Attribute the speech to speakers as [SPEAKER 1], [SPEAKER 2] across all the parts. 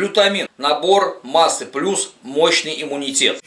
[SPEAKER 1] Глютамин – набор массы плюс мощный иммунитет.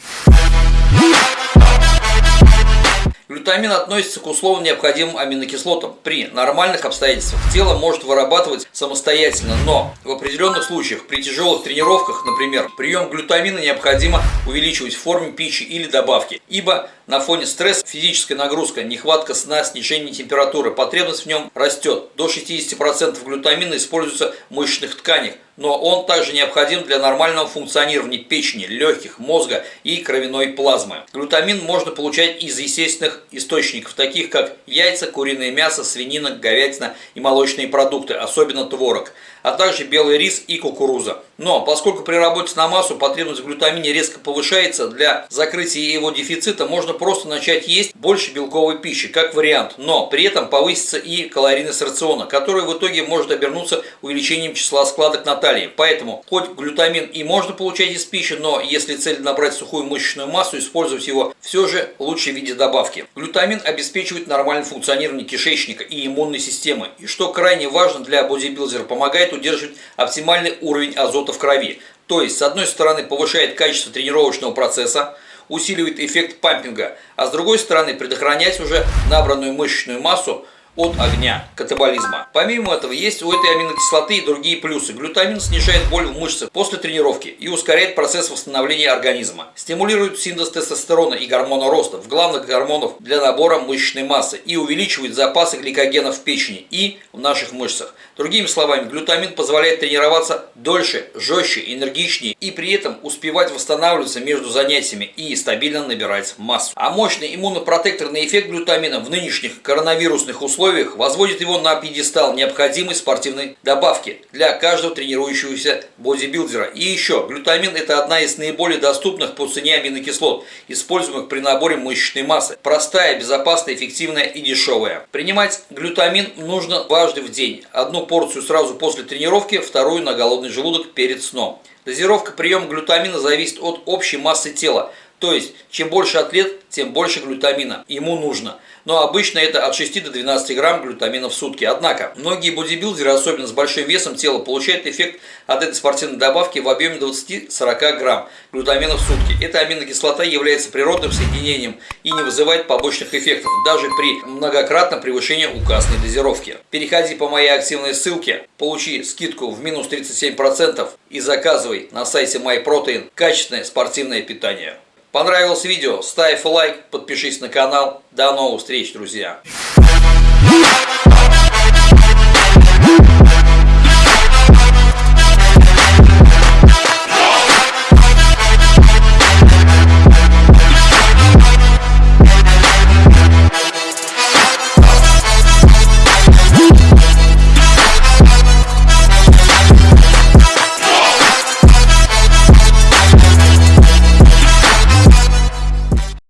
[SPEAKER 1] Глютамин относится к условно необходимым аминокислотам. При нормальных обстоятельствах тело может вырабатывать самостоятельно, но в определенных случаях, при тяжелых тренировках, например, прием глютамина необходимо увеличивать в форме пищи или добавки, ибо на фоне стресса, физическая нагрузка, нехватка сна, снижение температуры, потребность в нем растет. До 60% глютамина используется в мышечных тканях, но он также необходим для нормального функционирования печени, легких, мозга и кровяной плазмы. Глютамин можно получать из естественных источников, таких как яйца, куриное мясо, свинина, говядина и молочные продукты, особенно творог, а также белый рис и кукуруза. Но поскольку при работе на массу потребность в глютамине резко повышается, для закрытия его дефицита можно просто начать есть больше белковой пищи, как вариант, но при этом повысится и калорийность рациона, который в итоге может обернуться увеличением числа складок на талии. Поэтому, хоть глютамин и можно получать из пищи, но если цель набрать сухую мышечную массу, использовать его все же лучше в виде добавки. Глютамин обеспечивает нормальное функционирование кишечника и иммунной системы, и что крайне важно для бодибилдера, помогает удерживать оптимальный уровень азота в крови. То есть, с одной стороны, повышает качество тренировочного процесса, усиливает эффект пампинга, а с другой стороны, предохранять уже набранную мышечную массу от огня катаболизма. Помимо этого, есть у этой аминокислоты и другие плюсы. Глютамин снижает боль в мышцах после тренировки и ускоряет процесс восстановления организма. Стимулирует синтез тестостерона и гормона роста, в главных гормонов для набора мышечной массы и увеличивает запасы гликогена в печени и в наших мышцах. Другими словами, глютамин позволяет тренироваться дольше, жестче, энергичнее и при этом успевать восстанавливаться между занятиями и стабильно набирать массу. А мощный иммунопротекторный эффект глютамина в нынешних коронавирусных условиях условиях возводит его на пьедестал необходимой спортивной добавки для каждого тренирующегося бодибилдера. И еще, глютамин – это одна из наиболее доступных по цене аминокислот, используемых при наборе мышечной массы. Простая, безопасная, эффективная и дешевая. Принимать глютамин нужно дважды в день. Одну порцию сразу после тренировки, вторую на голодный желудок перед сном. Дозировка приема глютамина зависит от общей массы тела. То есть, чем больше атлет, тем больше глютамина ему нужно. Но обычно это от 6 до 12 грамм глютамина в сутки. Однако, многие бодибилдеры, особенно с большим весом тела, получают эффект от этой спортивной добавки в объеме 20-40 грамм глютамина в сутки. Эта аминокислота является природным соединением и не вызывает побочных эффектов, даже при многократном превышении указанной дозировки. Переходи по моей активной ссылке, получи скидку в минус 37% и заказывай на сайте MyProtein качественное спортивное питание. Понравилось видео? Ставь лайк, подпишись на канал. До новых встреч, друзья!